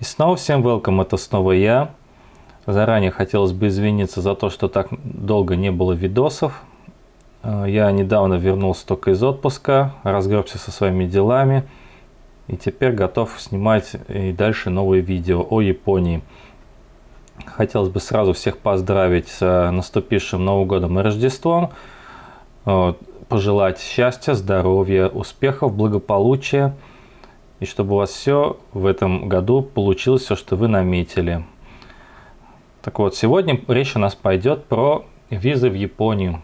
И снова всем welcome, это снова я. Заранее хотелось бы извиниться за то, что так долго не было видосов. Э, я недавно вернулся только из отпуска, разгребся со своими делами. И теперь готов снимать и дальше новые видео о Японии. Хотелось бы сразу всех поздравить с наступившим Новым годом и Рождеством. Э, пожелать счастья, здоровья, успехов, благополучия – и чтобы у вас все в этом году получилось, все, что вы наметили. Так вот, сегодня речь у нас пойдет про визы в Японию.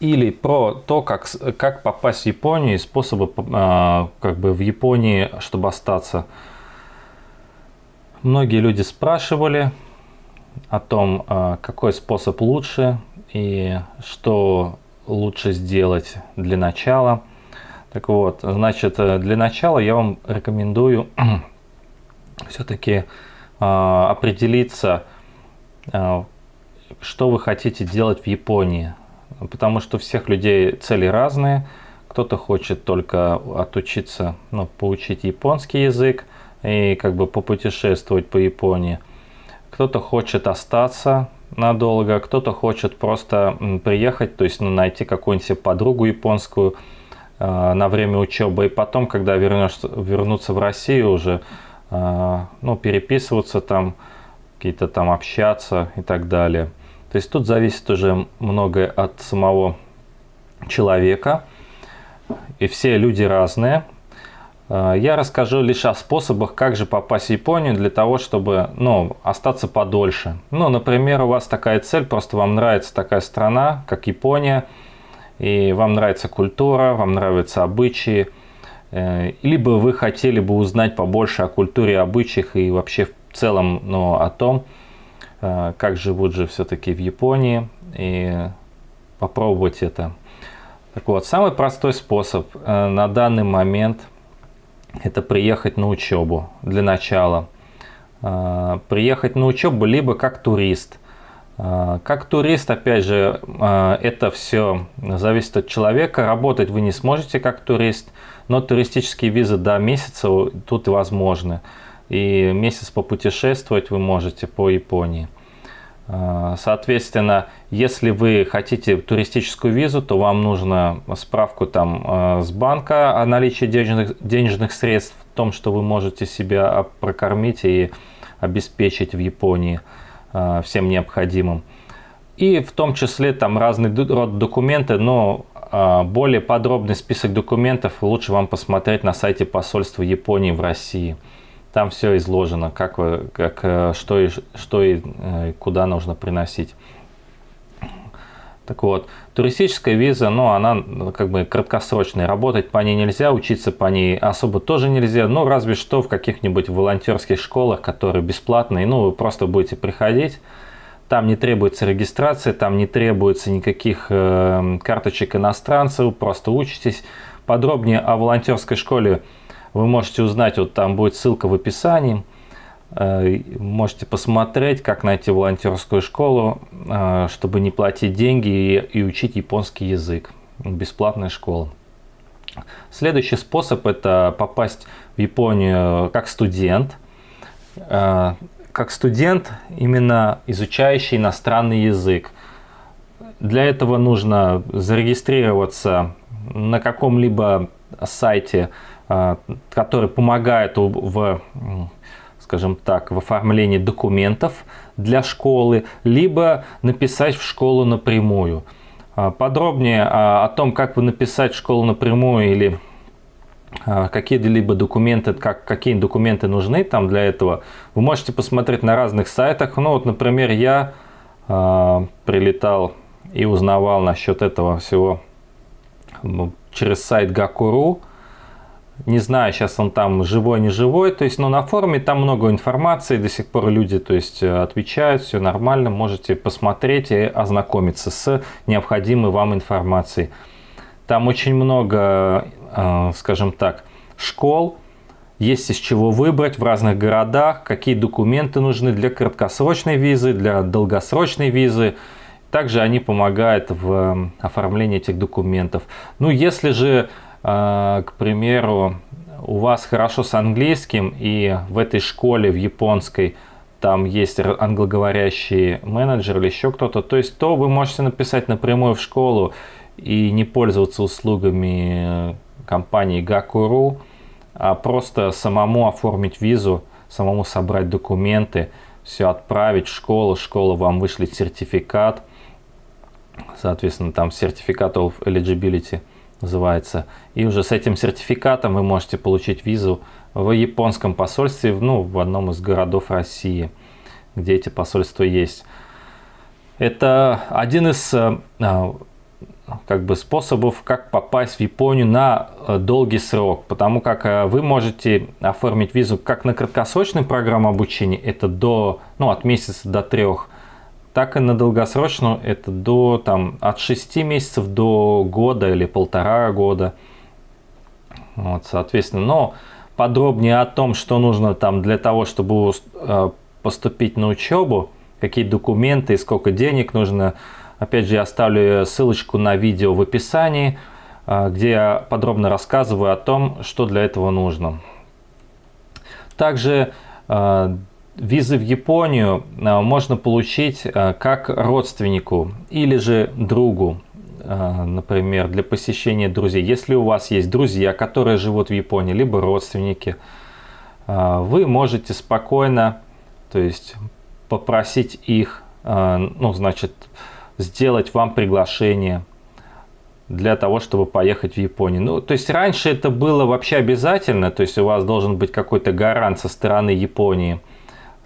Или про то, как, как попасть в Японию и способы а, как бы в Японии, чтобы остаться. Многие люди спрашивали о том, а, какой способ лучше и что лучше сделать для начала – так вот, значит, э, для начала я вам рекомендую все-таки э, определиться, э, что вы хотите делать в Японии. Потому что у всех людей цели разные. Кто-то хочет только отучиться, ну, поучить японский язык и как бы попутешествовать по Японии. Кто-то хочет остаться надолго, кто-то хочет просто приехать, то есть ну, найти какую-нибудь подругу японскую, на время учебы, и потом, когда вернешься, вернуться в Россию уже, э, ну, переписываться там, какие-то там общаться и так далее. То есть тут зависит уже многое от самого человека, и все люди разные. Э, я расскажу лишь о способах, как же попасть в Японию для того, чтобы ну, остаться подольше. Ну, например, у вас такая цель, просто вам нравится такая страна, как Япония, и вам нравится культура, вам нравятся обычаи, э, либо вы хотели бы узнать побольше о культуре, обычаях и вообще в целом ну, о том, э, как живут же все-таки в Японии, и попробовать это. Так вот, самый простой способ э, на данный момент это приехать на учебу для начала. Приехать на учебу либо как турист – как турист, опять же, а, это все зависит от человека. Работать вы не сможете как турист, но туристические визы до месяца тут возможны. И месяц попутешествовать вы можете по Японии. А, соответственно, если вы хотите туристическую визу, то вам нужно справку там с банка о наличии денежных, денежных средств, в том, что вы можете себя прокормить и обеспечить в Японии. Э, всем необходимым. И в том числе там разный род документы, но э, более подробный список документов лучше вам посмотреть на сайте посольства Японии в России. Там все изложено, как, вы, как э, что, и, что и куда нужно приносить. Так вот, туристическая виза, ну, она ну, как бы краткосрочная. Работать по ней нельзя, учиться по ней особо тоже нельзя. Ну, разве что в каких-нибудь волонтерских школах, которые бесплатные. Ну, вы просто будете приходить. Там не требуется регистрация, там не требуется никаких э, карточек иностранцев. Просто учитесь. Подробнее о волонтерской школе вы можете узнать. Вот там будет ссылка в описании. Э, можете посмотреть, как найти волонтерскую школу, э, чтобы не платить деньги и, учить японский язык. Бесплатная школа. Следующий способ – это попасть в Японию как студент. Э, как студент, именно изучающий иностранный язык. Для этого нужно зарегистрироваться на каком-либо сайте, который помогает в скажем так, в оформлении документов для школы, либо написать в школу напрямую. А, подробнее о том, как вы написать в школу напрямую или а, какие-либо документы, как, какие документы нужны там для этого, вы можете посмотреть на разных сайтах. Ну вот, например, я э, прилетал и узнавал насчет этого всего через сайт Gakuru. Не знаю, сейчас он там живой, не живой. То есть, но на форуме там много информации, до сих пор люди то есть, э, отвечают, все нормально. Можете посмотреть и ознакомиться с необходимой вам информацией. Там очень много, э, скажем так, школ, есть из чего выбрать в разных городах, какие документы нужны для краткосрочной визы, для долгосрочной визы. Также они помогают в э, оформлении этих документов. Ну, если же к примеру, у вас хорошо с английским и в этой школе, в японской, там есть англоговорящий менеджер или еще кто-то, то есть то вы можете написать напрямую в школу и не пользоваться услугами компании Gakuru, а просто самому оформить визу, самому собрать документы, все отправить в школу, школа вам вышлет сертификат, соответственно, там сертификат of eligibility называется, и уже с этим сертификатом вы можете получить визу в японском посольстве, ну, в одном из городов России, где эти посольства есть. Это один из э, как бы способов, как попасть в Японию на э, долгий срок, потому как э, вы можете оформить визу как на краткосрочную программу обучения, это до, ну, от месяца до трех, так и на долгосрочную, это до, там, от 6 месяцев до года или полтора года. Вот, соответственно, но подробнее о том, что нужно там для того, чтобы э, поступить на учебу, какие документы и сколько денег нужно, Опять же, я оставлю ссылочку на видео в описании, а, где я подробно рассказываю о том, что для этого нужно. Также а, визы в Японию а, можно получить как родственнику или же другу, например, для посещения друзей. Если у вас есть друзья, которые живут в Японии, либо родственники, вы можете спокойно то есть, попросить их, ну, значит, сделать вам приглашение для того, чтобы поехать в Японию. Ну, то есть раньше это было вообще обязательно, то есть у вас должен быть какой-то гарант со стороны Японии,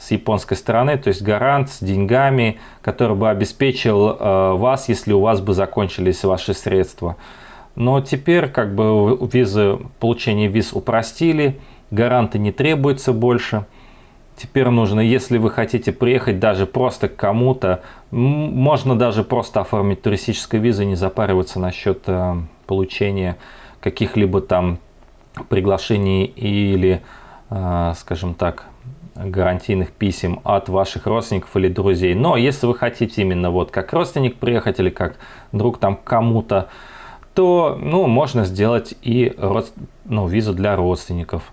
с японской стороны, то есть гарант с деньгами, который бы обеспечил э, вас, если у вас бы закончились ваши средства. Но теперь как бы визы, получение виз упростили, гаранты не требуются больше – Теперь нужно, если вы хотите приехать даже просто к кому-то, можно даже просто оформить туристическую визу, не запариваться насчет э, получения каких-либо там приглашений или, э, скажем так, гарантийных писем от ваших родственников или друзей. Но если вы хотите именно вот как родственник приехать или как друг там кому-то, то ну, можно сделать и ну, визу для родственников.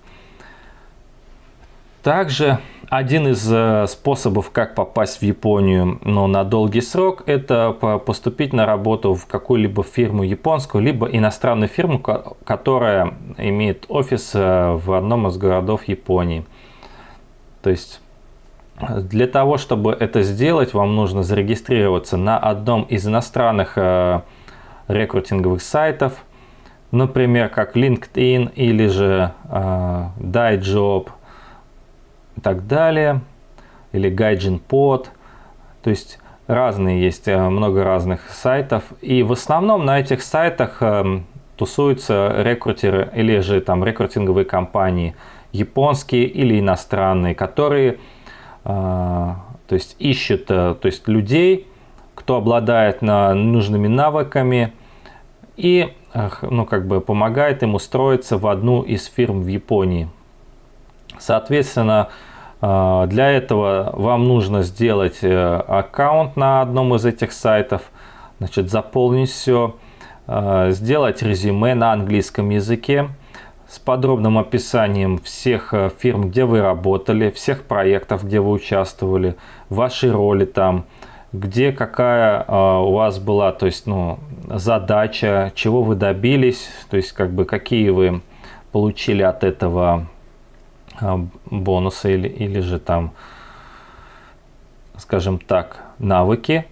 Также один из э, способов, как попасть в Японию но на долгий срок, это поступить на работу в какую-либо фирму японскую, либо иностранную фирму, которая имеет офис э, в одном из городов Японии. То есть для того, чтобы это сделать, вам нужно зарегистрироваться на одном из иностранных э, рекрутинговых сайтов, например, как LinkedIn или же DaiJob, и так далее, или Gaijin Pod, то есть разные есть, э, много разных сайтов, и в основном на этих сайтах э, тусуются рекрутеры или же там рекрутинговые компании, японские или иностранные, которые э, то есть ищут то есть людей, кто обладает нужными навыками и ну, как бы помогает им устроиться в одну из фирм в Японии. Соответственно, а, для этого вам нужно сделать э, аккаунт на одном из этих сайтов, значит, заполнить все, а, сделать резюме на английском языке с подробным описанием всех э, фирм, где вы работали, всех проектов, где вы участвовали, вашей роли там, где какая а, у вас была, то есть, ну, задача, чего вы добились, то есть, как бы, какие вы получили от этого а, бонусы или, или же там, скажем так, навыки.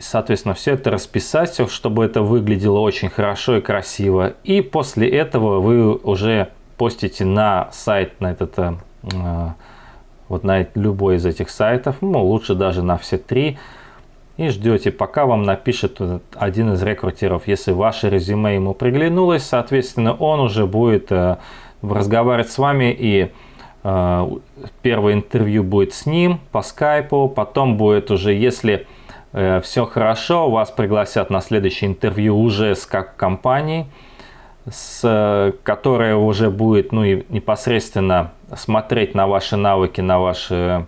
Соответственно, все это расписать, чтобы это выглядело очень хорошо и красиво. И после этого вы уже постите на сайт, на этот, э, вот на любой из этих сайтов, ну, лучше даже на все три, и ждете, пока вам напишет один из рекрутеров. Если ваше резюме ему приглянулось, соответственно, он уже будет э, разговаривать с вами и э, первое интервью будет с ним по скайпу, потом будет уже, если э, все хорошо, вас пригласят на следующее интервью уже с как компанией, с, которая уже будет ну, и непосредственно смотреть на ваши навыки, на вашу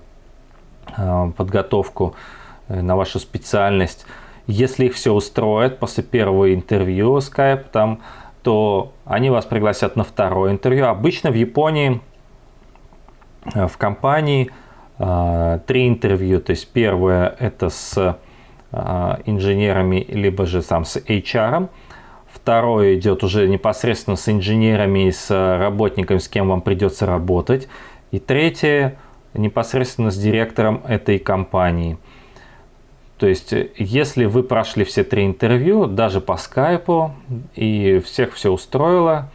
э, подготовку, э, на вашу специальность. Если их все устроит после первого интервью скайп, там то они вас пригласят на второе интервью. Обычно в Японии, э, в компании э, три интервью. То есть первое это с инженерами, либо же сам с HR. Второе идет уже непосредственно с инженерами и с работниками, с кем вам придется работать. И третье непосредственно с директором этой компании. То есть, если вы прошли все три интервью, даже по скайпу, и всех все устроило,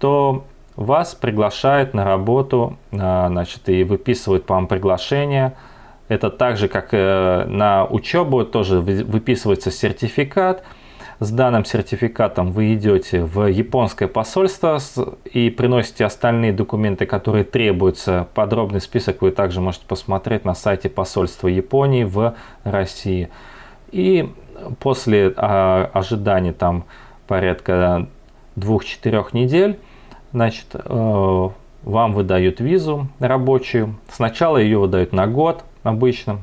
то вас приглашают на работу, а, значит, и выписывают по вам приглашение. Это так же, как э, на учебу, тоже выписывается сертификат – с данным сертификатом вы идете в японское посольство и приносите остальные документы, которые требуются. Подробный список вы также можете посмотреть на сайте посольства Японии в России. И после а, ожидания там порядка двух-четырех недель, значит, э, вам выдают визу рабочую. Сначала ее выдают на год обычно.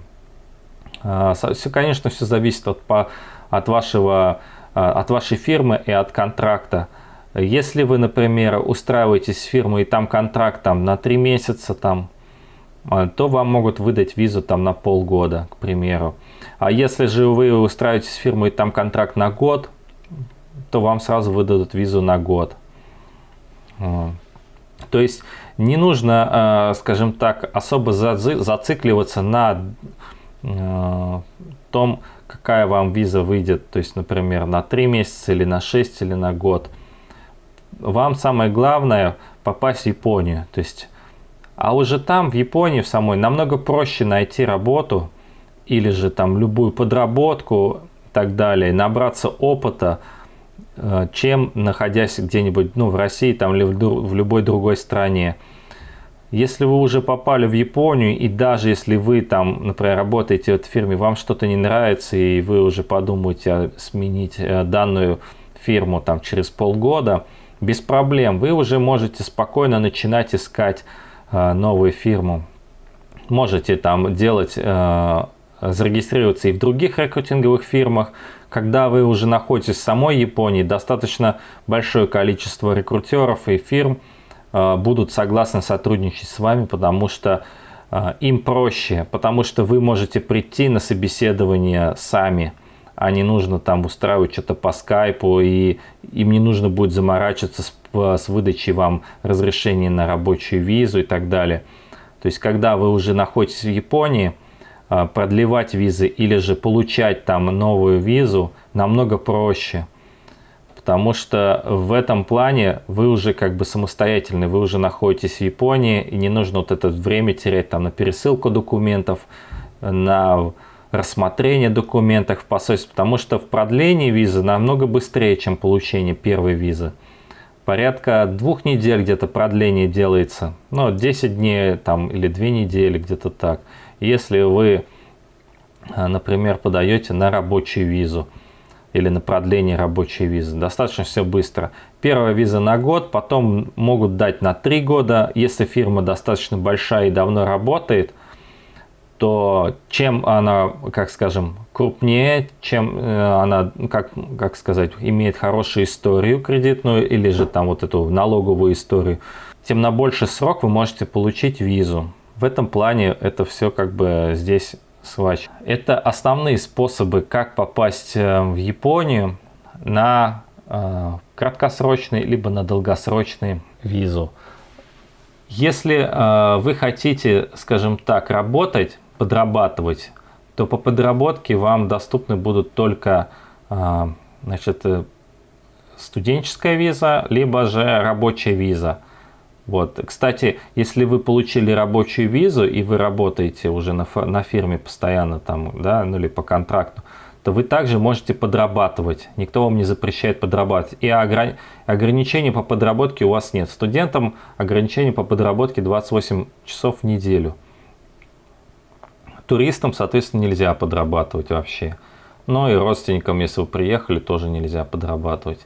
Все, конечно, все зависит от, от вашего а, от вашей фирмы и от контракта. Если вы, например, устраиваетесь в фирму и там контракт там, на 3 месяца, там, а, то вам могут выдать визу там, на полгода, к примеру. А если же вы устраиваетесь в фирму и там контракт на год, то вам сразу выдадут визу на год. А. То есть не нужно, скажем так, особо зацикливаться на том, какая вам виза выйдет, то есть, например, на 3 месяца или на 6 или на год. Вам самое главное попасть в Японию. То есть, а уже там, в Японии в самой, намного проще найти работу или же там любую подработку и так далее, набраться опыта, э, чем находясь где-нибудь ну, в России там, или в любой другой стране. Если вы уже попали в Японию, и даже если вы там, например, работаете в фирме, вам что-то не нравится, и вы уже подумаете сменить э, данную фирму там через полгода, без проблем, вы уже можете спокойно начинать искать э, новую фирму. Можете там делать, э, зарегистрироваться и в других рекрутинговых фирмах. Когда вы уже находитесь в самой Японии, достаточно большое количество рекрутеров и фирм – будут согласны сотрудничать с вами, потому что э, им проще, потому что вы можете прийти на собеседование сами, а не нужно там устраивать что-то по скайпу, и им не нужно будет заморачиваться с, с выдачей вам разрешения на рабочую визу и так далее. То есть, когда вы уже находитесь в Японии, э, продлевать визы или же получать там новую визу намного проще – потому что в этом плане вы уже как бы самостоятельны, вы уже находитесь в Японии, и не нужно вот это время терять там на пересылку документов, на рассмотрение документов в посольстве, потому что в продлении визы намного быстрее, чем получение первой визы. Порядка двух недель где-то продление делается, ну 10 дней там или 2 недели где-то так. Если вы, например, подаете на рабочую визу, или на продление рабочей визы. Достаточно все быстро. Первая виза на год, потом могут дать на три года. Если фирма достаточно большая и давно работает, то чем она, как скажем, крупнее, чем э, она, как, как сказать, имеет хорошую историю кредитную или же там вот эту налоговую историю, тем на больший срок вы можете получить визу. В этом плане это все как бы здесь свач. Это основные способы, как попасть э, в Японию на э, краткосрочный либо на долгосрочный визу. Если э, вы хотите, скажем так, работать, подрабатывать, то по подработке вам доступны будут только значит, студенческая виза, либо же рабочая виза – вот. Кстати, если вы получили рабочую визу и вы работаете уже на, на фирме постоянно там, да, ну или по контракту, то вы также можете подрабатывать. Никто вам не запрещает подрабатывать. И ограни ограничений по подработке у вас нет. Студентам ограничений по подработке 28 часов в неделю. Туристам, соответственно, нельзя подрабатывать вообще. Но и родственникам, если вы приехали, тоже нельзя подрабатывать.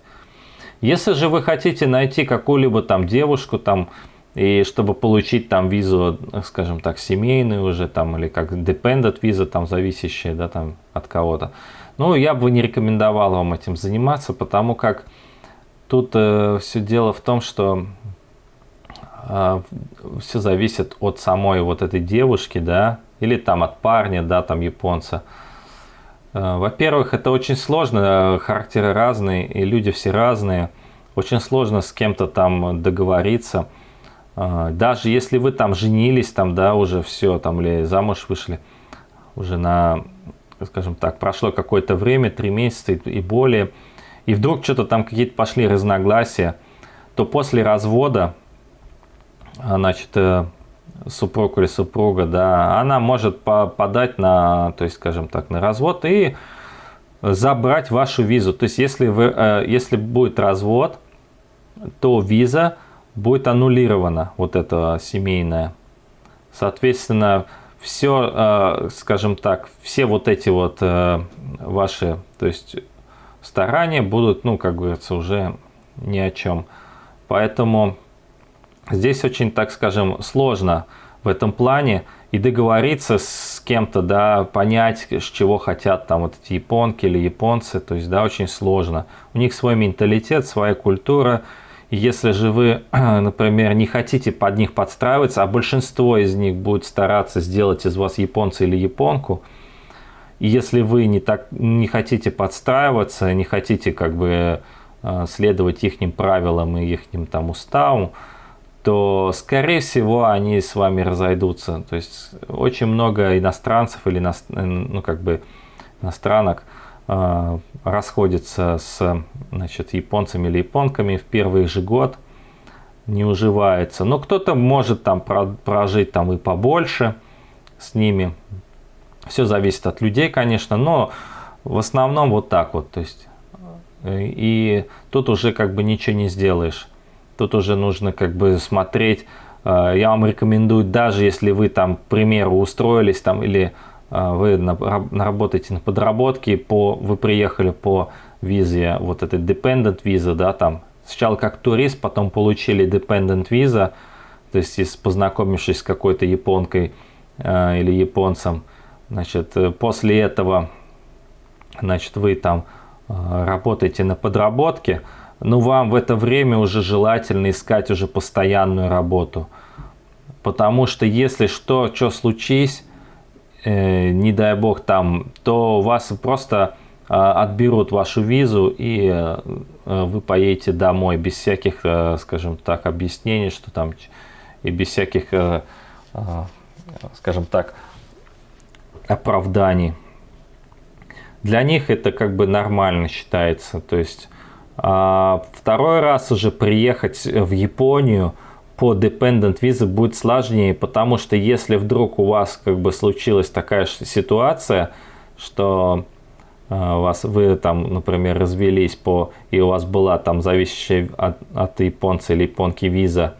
Если же вы хотите найти какую-либо там девушку, там, и чтобы получить там визу, скажем так, семейную уже, там, или как dependent виза, там, зависящая, да, там, от кого-то, ну, я бы не рекомендовал вам этим заниматься, потому как тут э, все дело в том, что э, все зависит от самой вот этой девушки, да, или там от парня, да, там японца. Во-первых, это очень сложно, характеры разные, и люди все разные. Очень сложно с кем-то там договориться. Э, Даже если вы там женились, там, да, уже все, там, или замуж вышли, уже на, скажем так, прошло какое-то время, три месяца и более, и вдруг что-то там какие-то пошли разногласия, то после развода, значит, э, супруг или супруга, да, она может подать на, то есть, скажем так, на развод и забрать вашу визу. То есть, если, вы, э, если будет развод, то виза будет аннулирована, вот эта семейная. Соответственно, все, э, скажем так, все вот эти вот ваши, то есть старания будут, ну, как говорится, уже ни о чем. Поэтому здесь очень, так скажем, сложно в этом плане и договориться с кем-то, да, понять, с чего хотят там вот эти японки или японцы, то есть, да, очень сложно. У них свой менталитет, своя культура, и если же вы, например, не хотите под них подстраиваться, а большинство из них будет стараться сделать из вас японца или японку, и если вы не, так, не хотите подстраиваться, не хотите как бы э, следовать их правилам и их там уставам, то, скорее всего, они с вами разойдутся. То есть очень много иностранцев или ну, как бы иностранок э, расходятся с значит, японцами или японками в первый же год, не уживается. Но кто-то может там прожить там и побольше с ними, все зависит от людей, конечно, но в основном вот так вот. То есть, э, и тут уже как бы ничего не сделаешь. Тут уже нужно как бы смотреть. Э, я вам рекомендую, даже если вы там, к примеру, устроились там или э, вы наработаете на подработке, по, вы приехали по визе, вот этой dependent виза, да, там, сначала как турист, потом получили dependent виза, то есть познакомившись с какой-то японкой э, или японцем, Значит, э, после этого, значит, вы там э, работаете на подработке, но вам в это время уже желательно искать уже постоянную работу. Потому что если что, что случись, э, не дай бог там, то вас просто э, отберут вашу визу и э, вы поедете домой без всяких, э, скажем так, объяснений, что там и без всяких, э, э, скажем так, оправданий. Для них это как бы нормально считается. То есть второй раз уже приехать в Японию по dependent visa будет сложнее, потому что если вдруг у вас как бы случилась такая ситуация, что а, вас, вы там, например, развелись по, и у вас была там зависящая от, от японца или японки виза,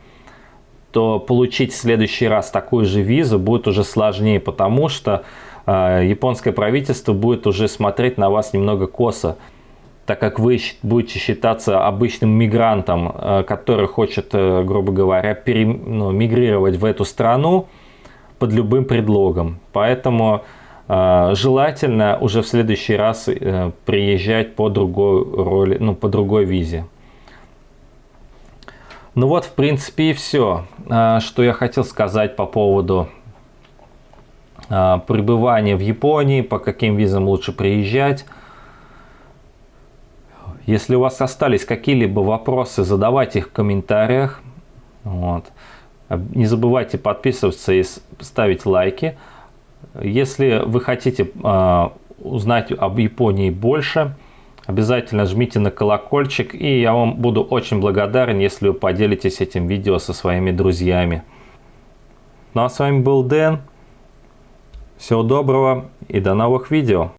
то получить в следующий раз такую же визу будет уже сложнее, потому что а, японское правительство будет уже смотреть на вас немного косо, так как вы будете считаться обычным мигрантом, а, который хочет, э, грубо говоря, пере, ну, мигрировать в эту страну под любым предлогом. Поэтому э, желательно уже в следующий раз э, приезжать по другой роли, ну, по другой визе. Ну вот, в принципе, и все, что я хотел сказать по поводу а, пребывание в Японии, по каким визам лучше приезжать. Если у вас остались какие-либо вопросы, задавайте их в комментариях. Вот. Не забывайте подписываться и ставить лайки. Если вы хотите э, узнать об Японии больше, обязательно жмите на колокольчик. И я вам буду очень благодарен, если вы поделитесь этим видео со своими друзьями. Ну а с вами был Дэн. Всего доброго и до новых видео!